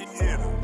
Yeah.